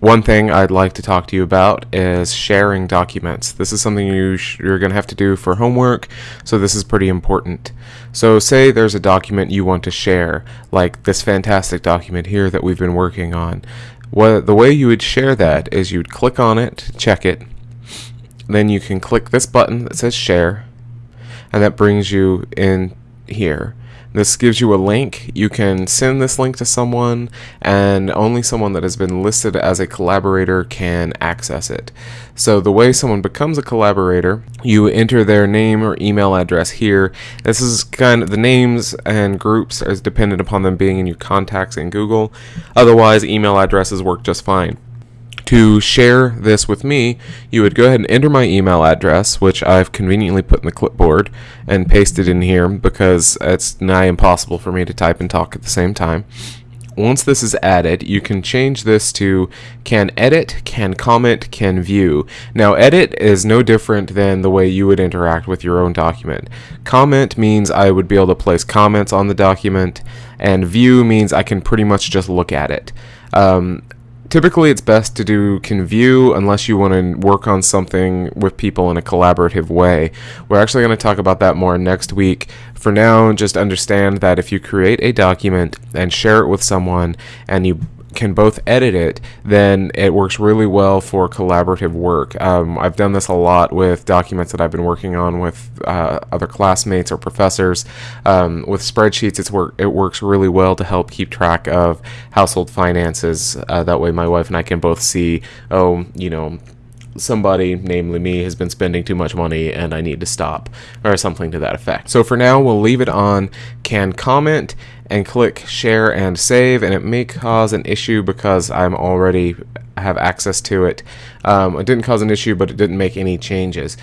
One thing I'd like to talk to you about is sharing documents. This is something you you're going to have to do for homework, so this is pretty important. So say there's a document you want to share, like this fantastic document here that we've been working on. What, the way you would share that is you'd click on it, check it, then you can click this button that says share, and that brings you in here. This gives you a link. You can send this link to someone, and only someone that has been listed as a collaborator can access it. So the way someone becomes a collaborator, you enter their name or email address here. This is kind of the names and groups is dependent upon them being in your contacts in Google. Otherwise, email addresses work just fine to share this with me, you would go ahead and enter my email address, which I've conveniently put in the clipboard and pasted in here because it's nigh impossible for me to type and talk at the same time. Once this is added, you can change this to can edit, can comment, can view. Now, edit is no different than the way you would interact with your own document. Comment means I would be able to place comments on the document, and view means I can pretty much just look at it. Um, typically it's best to do can view unless you want to work on something with people in a collaborative way. We're actually going to talk about that more next week. For now, just understand that if you create a document and share it with someone and you can both edit it, then it works really well for collaborative work. Um, I've done this a lot with documents that I've been working on with uh, other classmates or professors. Um, with spreadsheets, it's work it works really well to help keep track of household finances. Uh, that way, my wife and I can both see, oh, you know, somebody, namely me, has been spending too much money and I need to stop, or something to that effect. So for now, we'll leave it on can comment and click share and save, and it may cause an issue because I'm already have access to it. Um, it didn't cause an issue, but it didn't make any changes.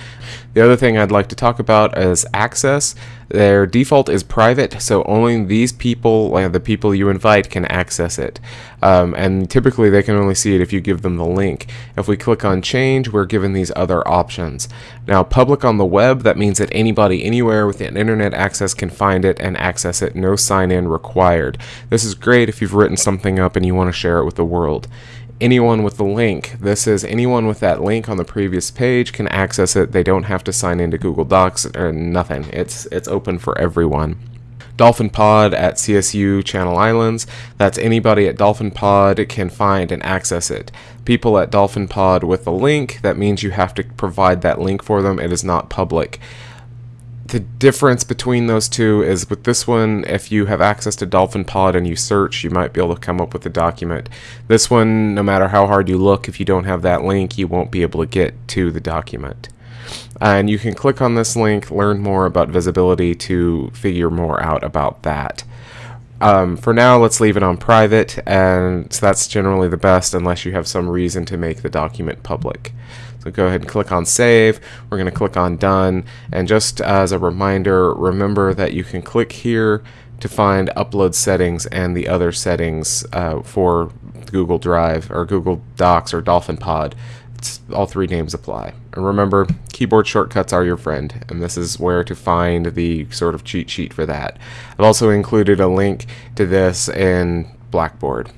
The other thing I'd like to talk about is access. Their default is private, so only these people, like the people you invite, can access it. Um, and typically they can only see it if you give them the link. If we click on change, we're given these other options. Now, public on the web, that means that anybody anywhere with an internet access can find it and access it, no sign-in required. This is great if you've written something up and you want to share it with the world anyone with the link. This is anyone with that link on the previous page can access it. They don't have to sign into Google Docs or nothing. It's it's open for everyone. Dolphin Pod at CSU Channel Islands. That's anybody at Dolphin Pod can find and access it. People at Dolphin Pod with the link, that means you have to provide that link for them. It is not public the difference between those two is with this one, if you have access to Dolphin Pod and you search, you might be able to come up with a document. This one, no matter how hard you look, if you don't have that link, you won't be able to get to the document. And you can click on this link, learn more about visibility to figure more out about that. Um, for now, let's leave it on private, and so that's generally the best unless you have some reason to make the document public. So go ahead and click on save. We're going to click on done. And just as a reminder, remember that you can click here to find upload settings and the other settings uh, for Google Drive or Google Docs or Dolphin Pod. All three names apply. And remember, keyboard shortcuts are your friend, and this is where to find the sort of cheat sheet for that. I've also included a link to this in Blackboard.